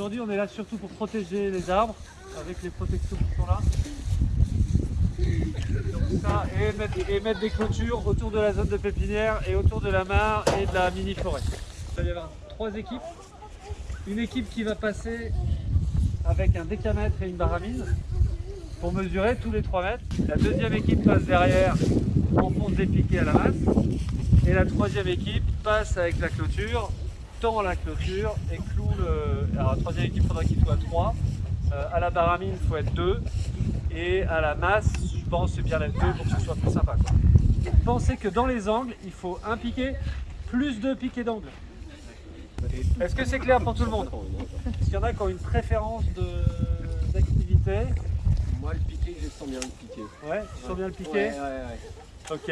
Aujourd'hui, on est là surtout pour protéger les arbres avec les protections qui sont là. Et mettre des clôtures autour de la zone de pépinière et autour de la mare et de la mini-forêt. Il va y avoir trois équipes. Une équipe qui va passer avec un décamètre et une baramine pour mesurer tous les 3 mètres. La deuxième équipe passe derrière, enfonce des piquets à la masse. Et la troisième équipe passe avec la clôture, tend la clôture et cloue le... Alors la troisième équipe, il faudra qu'il soit 3. Euh, à la baramine, il faut être 2. Et à la masse, je pense c'est bien d'être 2 pour que ce soit plus sympa. Quoi. Pensez que dans les angles, il faut un piquet plus deux piquets d'angle? Est-ce que c'est clair pour tout le monde? Est-ce qu'il y en a qui ont une préférence de- d'activité Moi, le piqué, je sens bien le piqué. Ouais, tu sens bien le piqué? Ouais, ouais, ouais. Ok.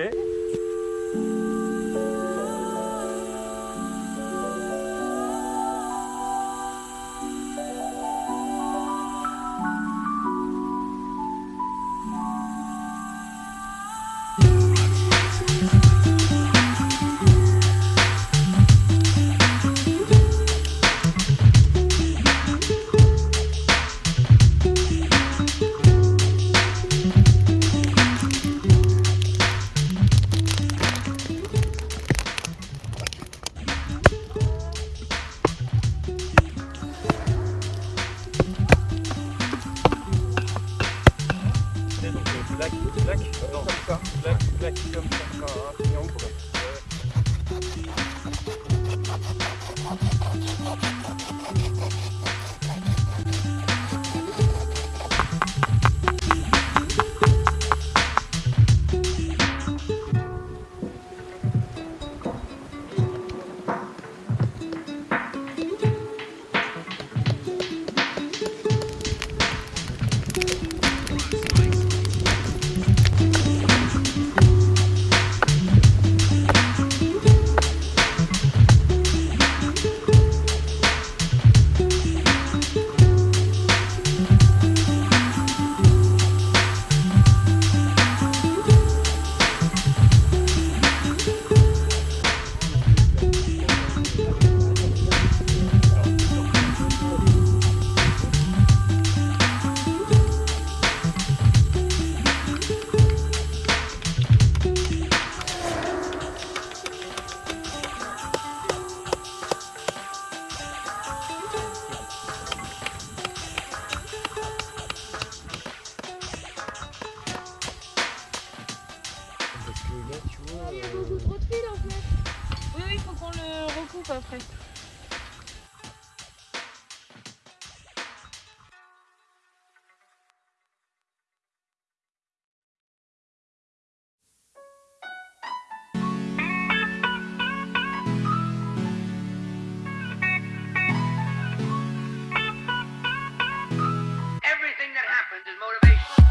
Welcome.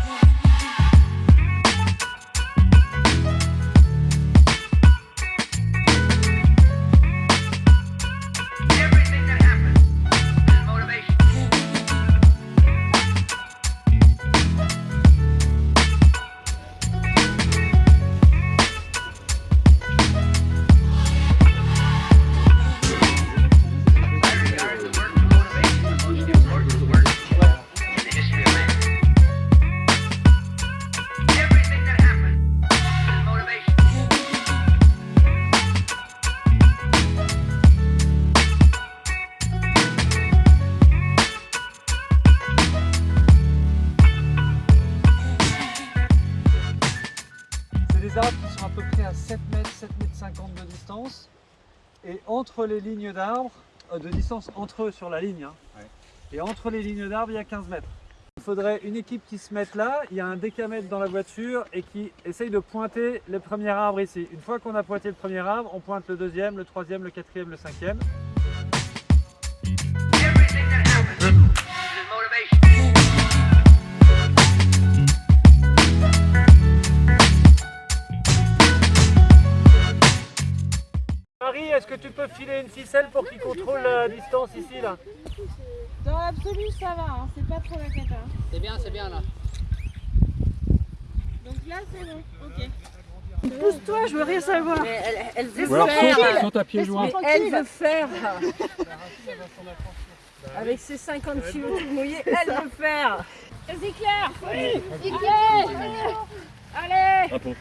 Yeah. 50 de distance. Et entre les lignes d'arbres, euh, de distance entre eux sur la ligne, hein. Ouais. et entre les lignes d'arbres, il y a 15 mètres. Il faudrait une équipe qui se mette là, il y a un décamètre dans la voiture et qui essaye de pointer le premier arbre ici. Une fois qu'on a pointé le premier arbre, on pointe le deuxième, le troisième, le quatrième, le cinquième. Que tu peux filer une ficelle pour qu'il contrôle la distance ici là Dans l'absolu, ça va, hein, c'est pas trop la cata. hein. C'est bien, c'est bien là. Donc là, c'est bon, ok. Pousse-toi, je veux rien savoir. Mais elle, elle veut Ou faire. à pieds joints. Elle veut faire. Avec ses 50 kilos tout mouillés, elle peut faire. Vas-y Claire Allez Allez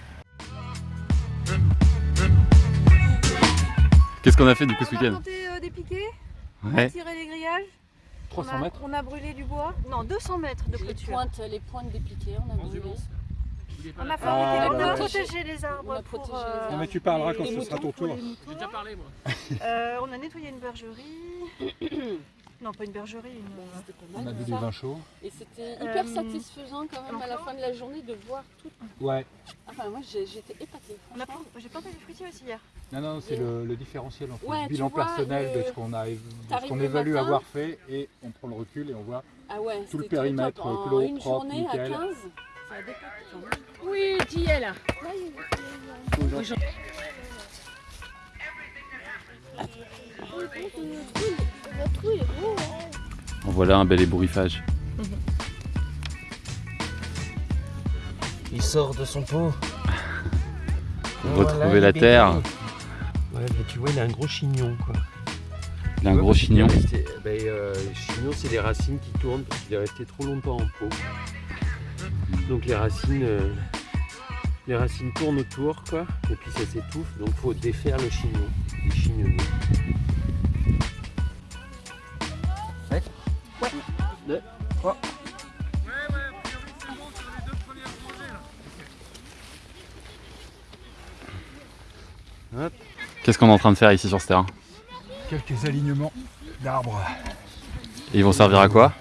Qu'est-ce qu'on a fait du coup ce On a week-end monté euh, des piquets, on a Ouais. tiré les grillages, 300 on a, mètres on a brûlé du bois. Non, 200 mètres de les clôture. pointes, les pointes des piquets, on a brûlé. On a, Ah, fabriqué- on a bah, protégé les On a arbres pour... protégé les euh, arbres. Non mais tu parleras quand Les ce sera ton pour tour. les moutons. euh, on a nettoyé une bergerie. non, pas une bergerie, une... euh, C'était pas mal, ça. vin chaud. Et c'était hyper Euh, satisfaisant quand même à la fin de la journée de voir tout. Ouais. Enfin moi j'étais épatée. On a J'ai planté des fruitiers aussi hier. Non, non, c'est le, le différentiel entre Ouais, le bilan vois, personnel le- de ce qu'on a, ce qu'on évalue matin. avoir fait et on prend le recul et on voit Ah ouais, Tout le périmètre clos, une propre, journée nickel. à 15, ça a dépassé. Oui, tu y es là. En voilà un bel ébouriffage. Il sort de son pot. Pour retrouver la terre. Ouais, mais tu vois, il a un gros chignon quoi. Il a un Ouais, gros chignon. resté- ben, euh, le chignon, c'est les racines qui tournent parce qu'il est resté trop longtemps en pot. Donc les racines, euh, les racines tournent autour quoi, et puis ça s'étouffe. Donc faut défaire le chignon, les. Deux, trois. Qu'est-ce qu'on est en train de faire ici sur ce terrain quelques alignements d'arbres. Et ils vont servir à quoi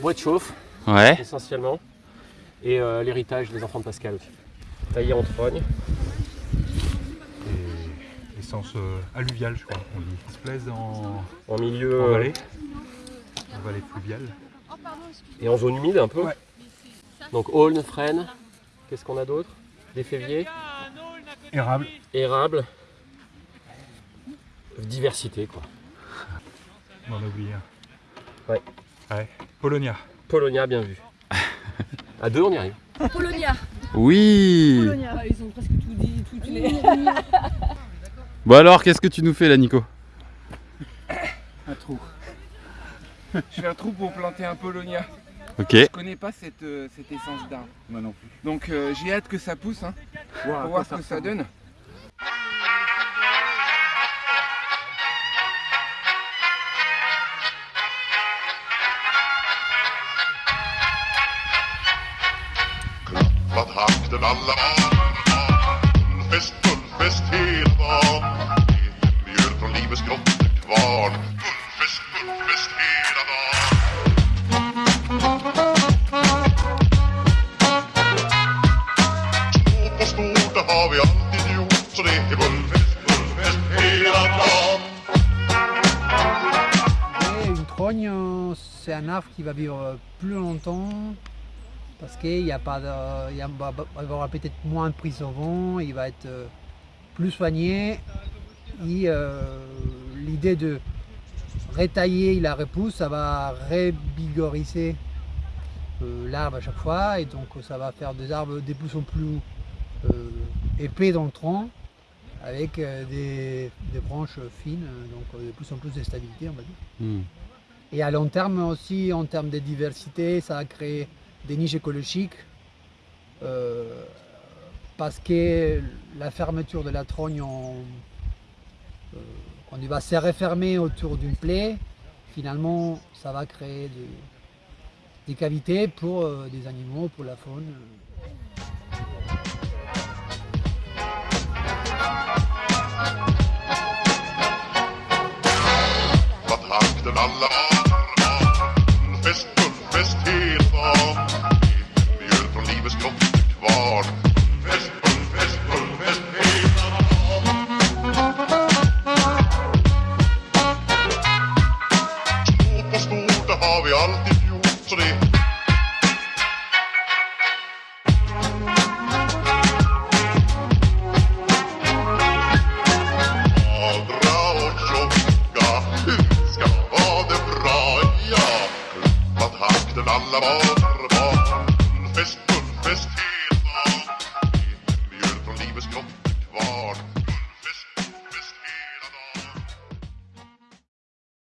Bois de chauffe Ouais. essentiellement, et euh, l'héritage des enfants de Pascal aussi. Taillé en trogne. Et essence euh, alluviale, je crois qu'on dit. Ils se plaisent en, En milieu en euh, vallée. En vallée fluviale. et en zone humide un peu. Ouais. Donc aulne, frêne. Qu'est-ce qu'on a d'autre? Des féviers, Érable. érable. Diversité quoi. On en a oublié un. Ouais. Ouais. Polonia. Polonia bien vu. À deux on y arrive. Polonia Oui Ah, Ils ont presque tout dit, toutes les... Bon alors, qu'est-ce que tu nous fais là, Nico? Un trou. Je fais un trou pour planter un Polonia. Ok. Je connais pas cette, euh, cette essence d'arbre. Moi non plus. Donc euh, j'ai hâte que ça pousse hein, pour voir ce que ça donne. Alla une trogne, c'est un arbre qui va vivre plus longtemps parce qu'il y a pas il y a- va va avoir peut-être moins de prise au vent, il va être euh, plus soigné. Euh, l'idée de retailler la repousse, ça va revigoriser euh, l'arbre à chaque fois et donc ça va faire des arbres de plus en plus épais dans le tronc avec euh, des, des branches fines, donc euh, de plus en plus de stabilité on va dire. Hmm. Et à long terme aussi, en termes de diversité, ça va créer des niches écologiques euh, parce que la fermeture de la trogne, on- euh, quand il va se refermer autour d'une plaie, finalement, ça va créer des, des cavités pour euh, des animaux, pour la faune. hälften alla armar Fest, full, fest, helt van Mjöl från livets grott kvar la